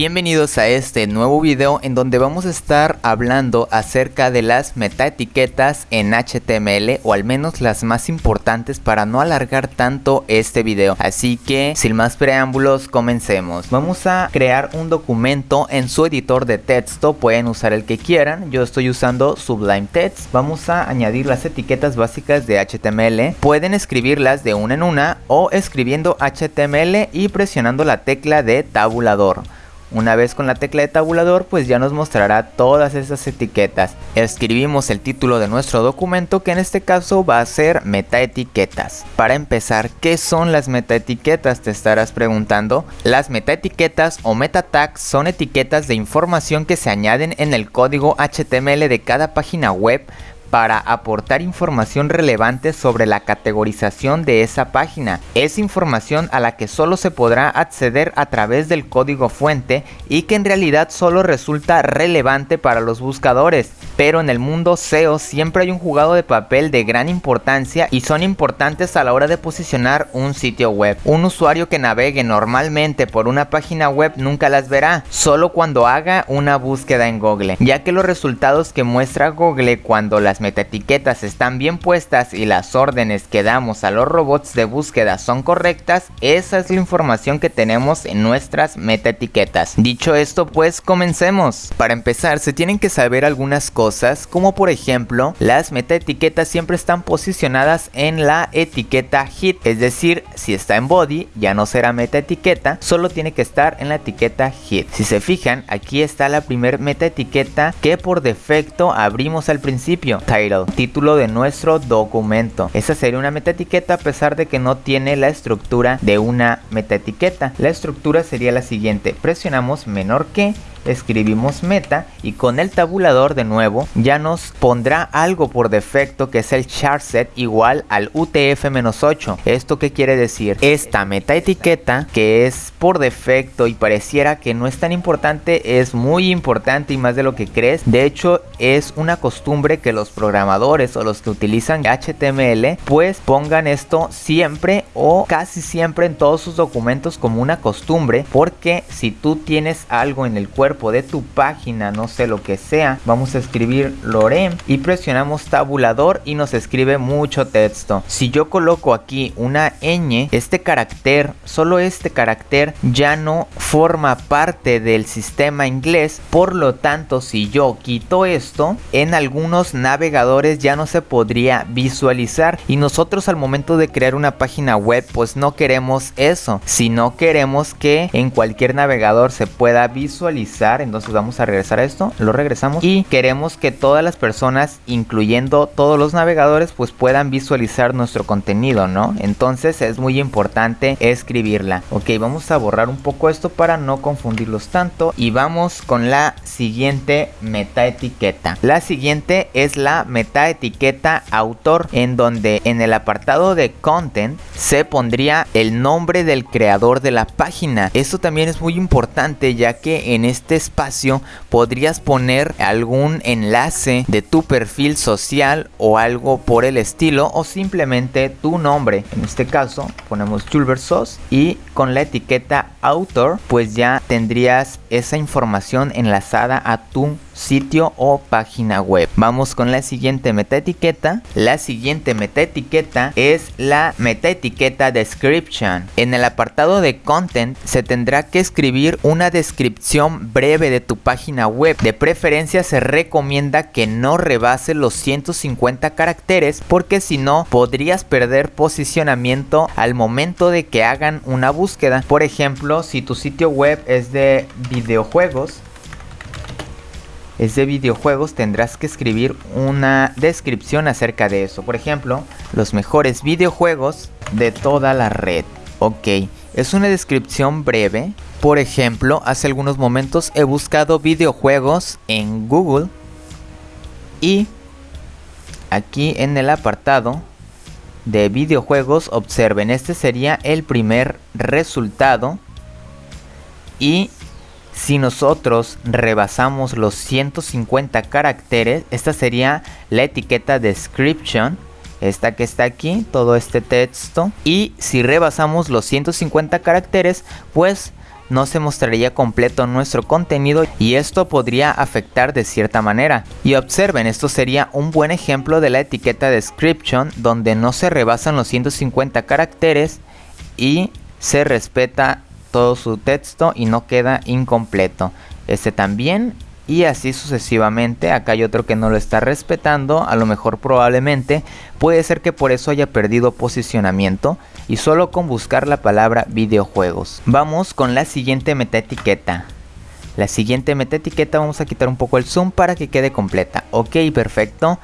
Bienvenidos a este nuevo video en donde vamos a estar hablando acerca de las metaetiquetas en HTML o al menos las más importantes para no alargar tanto este video. Así que sin más preámbulos comencemos. Vamos a crear un documento en su editor de texto, pueden usar el que quieran. Yo estoy usando Sublime Text. Vamos a añadir las etiquetas básicas de HTML. Pueden escribirlas de una en una o escribiendo HTML y presionando la tecla de tabulador. Una vez con la tecla de tabulador pues ya nos mostrará todas esas etiquetas. Escribimos el título de nuestro documento que en este caso va a ser metaetiquetas. Para empezar, ¿qué son las metaetiquetas? Te estarás preguntando. Las metaetiquetas o meta tags son etiquetas de información que se añaden en el código HTML de cada página web para aportar información relevante sobre la categorización de esa página. Es información a la que solo se podrá acceder a través del código fuente y que en realidad solo resulta relevante para los buscadores. Pero en el mundo SEO siempre hay un jugado de papel de gran importancia y son importantes a la hora de posicionar un sitio web. Un usuario que navegue normalmente por una página web nunca las verá, solo cuando haga una búsqueda en Google, ya que los resultados que muestra Google cuando las metaetiquetas están bien puestas y las órdenes que damos a los robots de búsqueda son correctas, esa es la información que tenemos en nuestras metaetiquetas. Dicho esto, pues comencemos. Para empezar, se tienen que saber algunas cosas, como por ejemplo, las metaetiquetas siempre están posicionadas en la etiqueta hit, es decir, si está en body ya no será metaetiqueta, solo tiene que estar en la etiqueta hit. Si se fijan, aquí está la primer metaetiqueta que por defecto abrimos al principio título de nuestro documento. Esa sería una metaetiqueta a pesar de que no tiene la estructura de una metaetiqueta. La estructura sería la siguiente, presionamos menor que escribimos meta y con el tabulador de nuevo ya nos pondrá algo por defecto que es el char set igual al UTF-8. ¿Esto qué quiere decir? Esta meta etiqueta que es por defecto y pareciera que no es tan importante es muy importante y más de lo que crees. De hecho es una costumbre que los programadores o los que utilizan HTML pues pongan esto siempre o casi siempre en todos sus documentos como una costumbre porque si tú tienes algo en el cuerpo de tu página, no sé lo que sea, vamos a escribir lorem y presionamos tabulador y nos escribe mucho texto. Si yo coloco aquí una ñ, este carácter, solo este carácter ya no forma parte del sistema inglés, por lo tanto si yo quito en algunos navegadores ya no se podría visualizar. Y nosotros al momento de crear una página web pues no queremos eso, sino queremos que en cualquier navegador se pueda visualizar. Entonces vamos a regresar a esto, lo regresamos. Y queremos que todas las personas, incluyendo todos los navegadores, pues puedan visualizar nuestro contenido, ¿no? Entonces es muy importante escribirla. Ok, vamos a borrar un poco esto para no confundirlos tanto. Y vamos con la siguiente La siguiente es la metaetiqueta autor, en donde en el apartado de content se pondría el nombre del creador de la página. Esto también es muy importante ya que en este espacio podrías poner algún enlace de tu perfil social o algo por el estilo o simplemente tu nombre. En este caso ponemos Julversos y con la etiqueta author pues ya tendrías esa información enlazada a tu sitio o página web. Vamos con la siguiente metaetiqueta. La siguiente metaetiqueta es la metaetiqueta description. En el apartado de content se tendrá que escribir una descripción breve de tu página web. De preferencia se recomienda que no rebase los 150 caracteres porque si no podrías perder posicionamiento al momento de que hagan una búsqueda. Por ejemplo, si tu sitio web es de videojuegos, es de videojuegos, tendrás que escribir una descripción acerca de eso. Por ejemplo, los mejores videojuegos de toda la red. Ok, es una descripción breve. Por ejemplo, hace algunos momentos he buscado videojuegos en Google y aquí en el apartado de videojuegos observen este sería el primer resultado y si nosotros rebasamos los 150 caracteres, esta sería la etiqueta description, esta que está aquí, todo este texto. Y si rebasamos los 150 caracteres, pues no se mostraría completo nuestro contenido y esto podría afectar de cierta manera. Y observen, esto sería un buen ejemplo de la etiqueta description donde no se rebasan los 150 caracteres y se respeta todo su texto y no queda incompleto. Este también y así sucesivamente. Acá hay otro que no lo está respetando, a lo mejor probablemente puede ser que por eso haya perdido posicionamiento y solo con buscar la palabra videojuegos. Vamos con la siguiente metaetiqueta. La siguiente metaetiqueta vamos a quitar un poco el zoom para que quede completa. Ok, perfecto.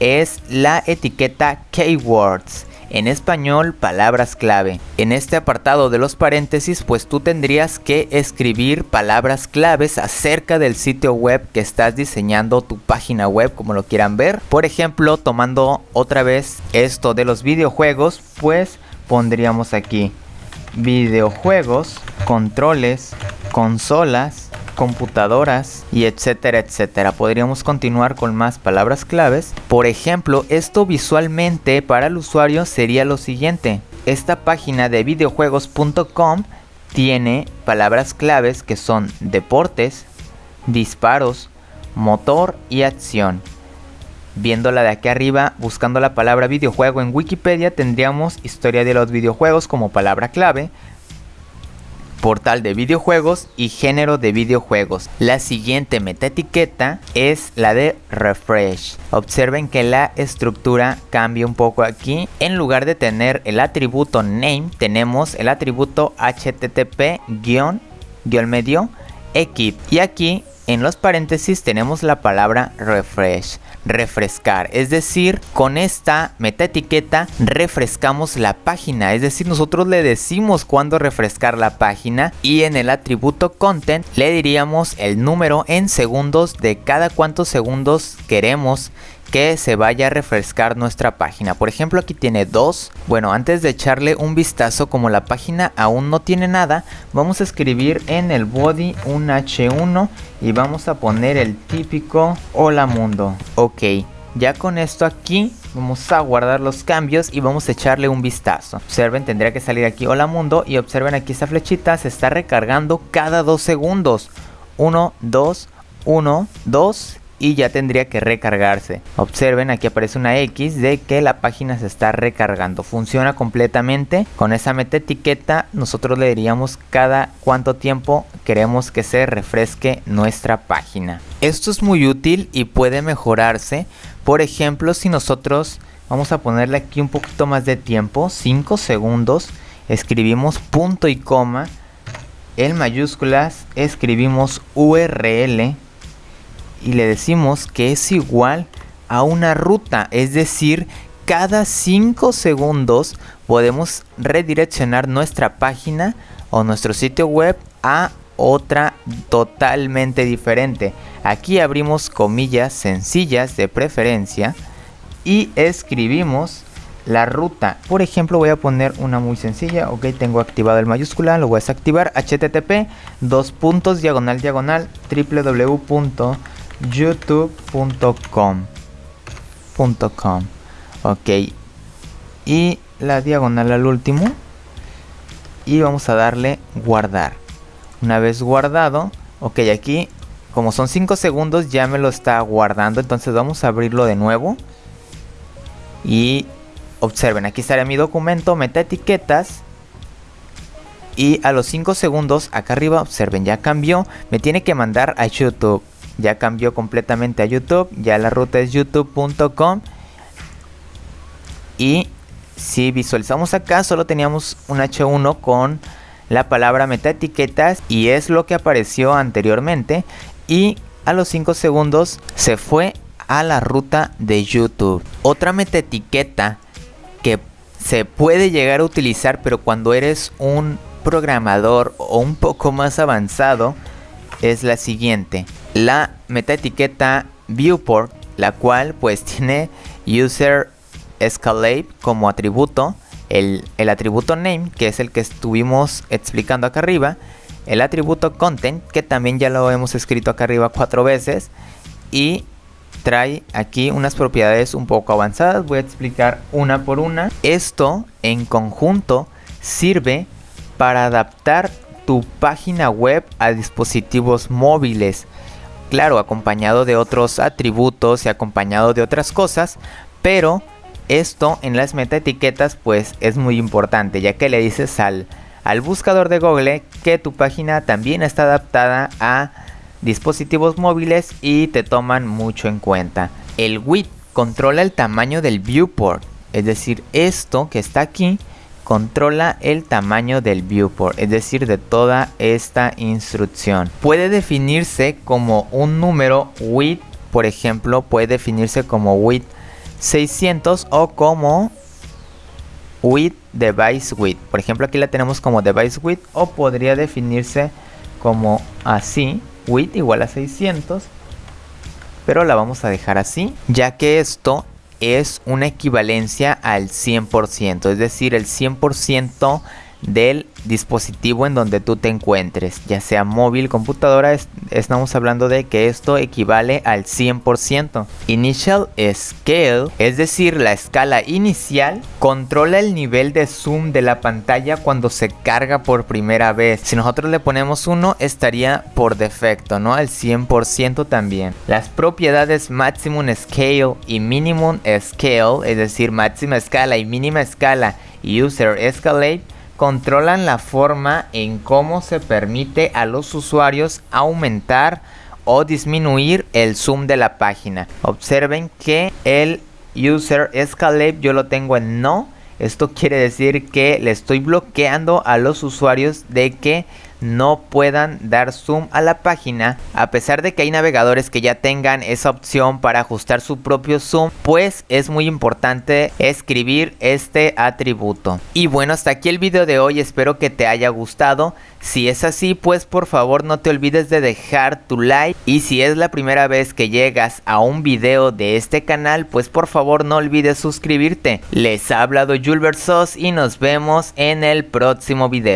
Es la etiqueta keywords en español palabras clave. En este apartado de los paréntesis pues tú tendrías que escribir palabras claves acerca del sitio web que estás diseñando tu página web como lo quieran ver. Por ejemplo tomando otra vez esto de los videojuegos pues pondríamos aquí videojuegos, controles, consolas, computadoras y etcétera etcétera. Podríamos continuar con más palabras claves. Por ejemplo, esto visualmente para el usuario sería lo siguiente. Esta página de videojuegos.com tiene palabras claves que son deportes, disparos, motor y acción. Viéndola de aquí arriba, buscando la palabra videojuego en Wikipedia, tendríamos historia de los videojuegos como palabra clave, portal de videojuegos y género de videojuegos. La siguiente metaetiqueta es la de refresh. Observen que la estructura cambia un poco aquí. En lugar de tener el atributo name, tenemos el atributo http medio equip. Y aquí en los paréntesis tenemos la palabra refresh refrescar. Es decir, con esta metaetiqueta refrescamos la página. Es decir, nosotros le decimos cuándo refrescar la página y en el atributo content le diríamos el número en segundos de cada cuántos segundos queremos que se vaya a refrescar nuestra página. Por ejemplo, aquí tiene dos. Bueno, antes de echarle un vistazo, como la página aún no tiene nada, vamos a escribir en el body un H1 y vamos a poner el típico hola mundo. Ok, ya con esto aquí vamos a guardar los cambios y vamos a echarle un vistazo. Observen, tendría que salir aquí hola mundo y observen aquí esta flechita se está recargando cada dos segundos. 1, 2, 1, 2 y ya tendría que recargarse. Observen aquí aparece una X de que la página se está recargando. Funciona completamente. Con esa meta etiqueta nosotros le diríamos cada cuánto tiempo queremos que se refresque nuestra página. Esto es muy útil y puede mejorarse. Por ejemplo, si nosotros vamos a ponerle aquí un poquito más de tiempo, 5 segundos, escribimos punto y coma, en mayúsculas escribimos URL y le decimos que es igual a una ruta, es decir, cada 5 segundos podemos redireccionar nuestra página o nuestro sitio web a otra totalmente diferente. Aquí abrimos comillas sencillas de preferencia y escribimos la ruta. Por ejemplo, voy a poner una muy sencilla. Ok, tengo activado el mayúscula, lo voy a desactivar. HTTP, dos puntos, diagonal, diagonal, www youtube.com .com. Ok. Y la diagonal al último. Y vamos a darle guardar. Una vez guardado ok aquí como son 5 segundos ya me lo está guardando. Entonces vamos a abrirlo de nuevo. Y observen aquí estará mi documento meta etiquetas. Y a los 5 segundos acá arriba observen ya cambió. Me tiene que mandar a youtube ya cambió completamente a YouTube, ya la ruta es youtube.com y si visualizamos acá solo teníamos un H1 con la palabra metaetiquetas y es lo que apareció anteriormente. Y a los 5 segundos se fue a la ruta de YouTube. Otra metaetiqueta que se puede llegar a utilizar pero cuando eres un programador o un poco más avanzado es la siguiente la metaetiqueta viewport, la cual pues tiene user escalate como atributo, el, el, atributo name, que es el que estuvimos explicando acá arriba, el atributo content, que también ya lo hemos escrito acá arriba cuatro veces, y trae aquí unas propiedades un poco avanzadas, voy a explicar una por una. Esto en conjunto sirve para adaptar tu página web a dispositivos móviles. Claro, acompañado de otros atributos y acompañado de otras cosas, pero esto en las metaetiquetas pues es muy importante ya que le dices al, al buscador de Google que tu página también está adaptada a dispositivos móviles y te toman mucho en cuenta. El width controla el tamaño del viewport, es decir, esto que está aquí controla el tamaño del viewport, es decir, de toda esta instrucción. Puede definirse como un número width, por ejemplo, puede definirse como width 600 o como width device width. Por ejemplo, aquí la tenemos como device width o podría definirse como así, width igual a 600, pero la vamos a dejar así, ya que esto es una equivalencia al 100%, es decir, el 100% del dispositivo en donde tú te encuentres, ya sea móvil, computadora, estamos hablando de que esto equivale al 100%. Initial Scale, es decir, la escala inicial, controla el nivel de zoom de la pantalla cuando se carga por primera vez. Si nosotros le ponemos 1, estaría por defecto, ¿no? Al 100% también. Las propiedades Maximum Scale y Minimum Scale, es decir, máxima escala y mínima escala, User Escalate, controlan la forma en cómo se permite a los usuarios aumentar o disminuir el zoom de la página. Observen que el user escalate yo lo tengo en no. Esto quiere decir que le estoy bloqueando a los usuarios de que no puedan dar zoom a la página. A pesar de que hay navegadores que ya tengan esa opción para ajustar su propio zoom pues es muy importante escribir este atributo. Y bueno hasta aquí el video de hoy. Espero que te haya gustado. Si es así pues por favor no te olvides de dejar tu like. Y si es la primera vez que llegas a un video de este canal pues por favor no olvides suscribirte. Les ha hablado Julbert Sos y nos vemos en el próximo video